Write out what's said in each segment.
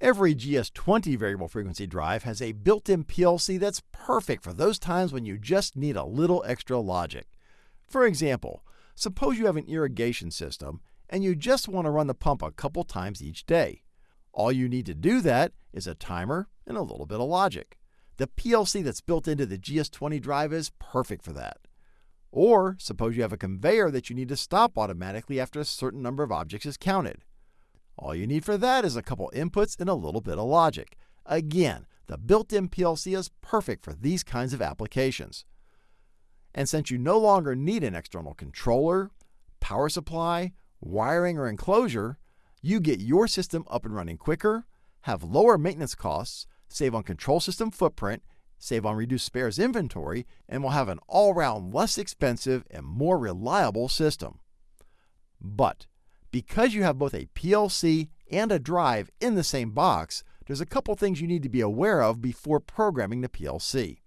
Every GS20 variable frequency drive has a built-in PLC that's perfect for those times when you just need a little extra logic. For example, suppose you have an irrigation system and you just want to run the pump a couple times each day. All you need to do that is a timer and a little bit of logic. The PLC that's built into the GS20 drive is perfect for that. Or suppose you have a conveyor that you need to stop automatically after a certain number of objects is counted. All you need for that is a couple inputs and a little bit of logic. Again, the built-in PLC is perfect for these kinds of applications. And since you no longer need an external controller, power supply, wiring, or enclosure, you get your system up and running quicker, have lower maintenance costs, save on control system footprint, save on reduced spares inventory, and will have an all-round less expensive and more reliable system. But because you have both a PLC and a drive in the same box, there's a couple things you need to be aware of before programming the PLC.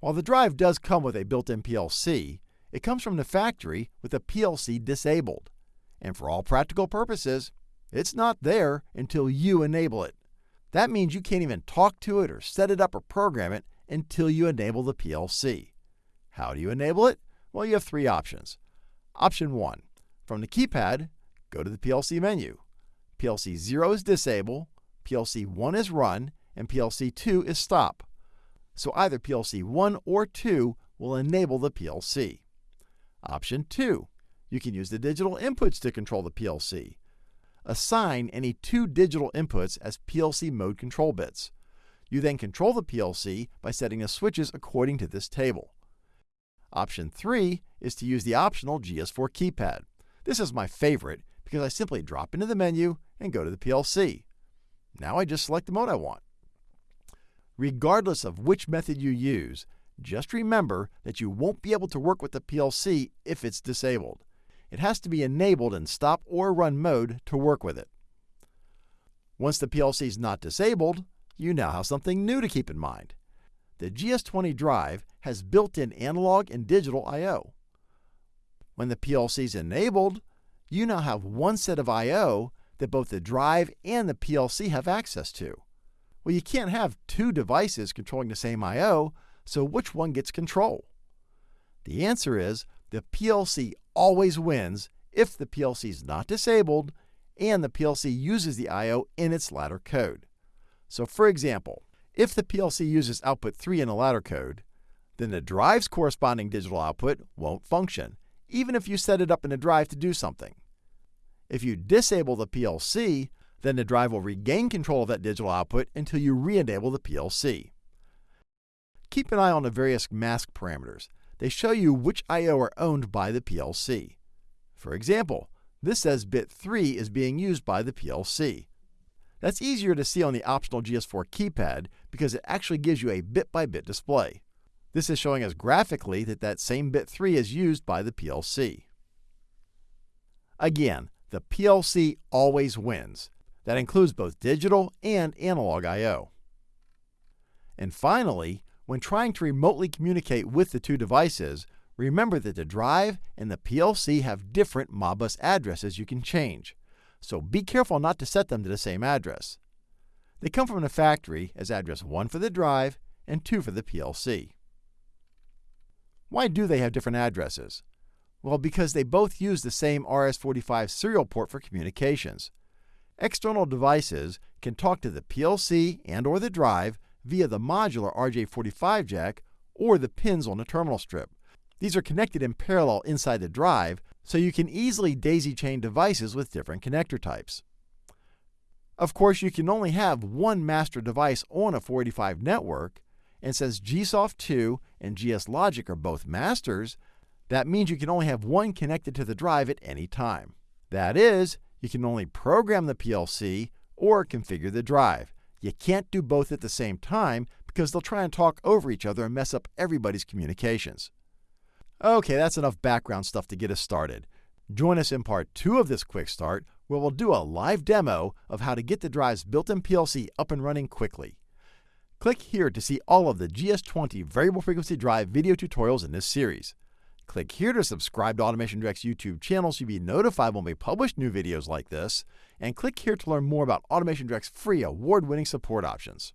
While the drive does come with a built-in PLC, it comes from the factory with the PLC disabled. And for all practical purposes, it's not there until you enable it. That means you can't even talk to it or set it up or program it until you enable the PLC. How do you enable it? Well, you have three options. Option 1. From the keypad, go to the PLC menu. PLC 0 is disable, PLC 1 is run, and PLC 2 is stop. So either PLC 1 or 2 will enable the PLC. Option 2. You can use the digital inputs to control the PLC. Assign any two digital inputs as PLC mode control bits. You then control the PLC by setting the switches according to this table. Option 3 is to use the optional GS4 keypad. This is my favorite because I simply drop into the menu and go to the PLC. Now I just select the mode I want. Regardless of which method you use, just remember that you won't be able to work with the PLC if it's disabled. It has to be enabled in stop or run mode to work with it. Once the PLC is not disabled, you now have something new to keep in mind. The GS20 drive has built-in analog and digital I.O. When the PLC is enabled, you now have one set of I.O. that both the drive and the PLC have access to. Well, you can't have two devices controlling the same I.O., so which one gets control? The answer is the PLC always wins if the PLC is not disabled and the PLC uses the I.O. in its ladder code. So for example, if the PLC uses output 3 in a ladder code, then the drive's corresponding digital output won't function, even if you set it up in a drive to do something. If you disable the PLC, then the drive will regain control of that digital output until you re-enable the PLC. Keep an eye on the various mask parameters. They show you which I.O. are owned by the PLC. For example, this says bit 3 is being used by the PLC. That's easier to see on the optional GS4 keypad because it actually gives you a bit-by-bit -bit display. This is showing us graphically that that same bit 3 is used by the PLC. Again, the PLC always wins. That includes both digital and analog I.O. And finally, when trying to remotely communicate with the two devices, remember that the drive and the PLC have different Modbus addresses you can change, so be careful not to set them to the same address. They come from the factory as address 1 for the drive and 2 for the PLC. Why do they have different addresses? Well, because they both use the same RS-45 serial port for communications. External devices can talk to the PLC and or the drive via the modular RJ45 jack or the pins on the terminal strip. These are connected in parallel inside the drive, so you can easily daisy chain devices with different connector types. Of course, you can only have one master device on a 485 network, and since GSoft 2 and GS Logic are both masters, that means you can only have one connected to the drive at any time. That is, you can only program the PLC or configure the drive. You can't do both at the same time because they'll try and talk over each other and mess up everybody's communications. Okay, that's enough background stuff to get us started. Join us in part two of this quick start where we'll do a live demo of how to get the drive's built-in PLC up and running quickly. Click here to see all of the GS20 variable frequency drive video tutorials in this series. Click here to subscribe to Automation Direct's YouTube channel so you'll be notified when we publish new videos like this, and click here to learn more about Automation Direct's free award winning support options.